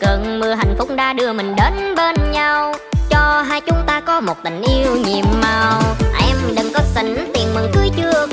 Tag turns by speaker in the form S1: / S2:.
S1: Cơn mưa hạnh phúc đã đưa mình đến bên nhau. Cho hai chúng ta có một tình yêu nhiệm màu. Em đừng có xỉn, tiền mừng cưới chưa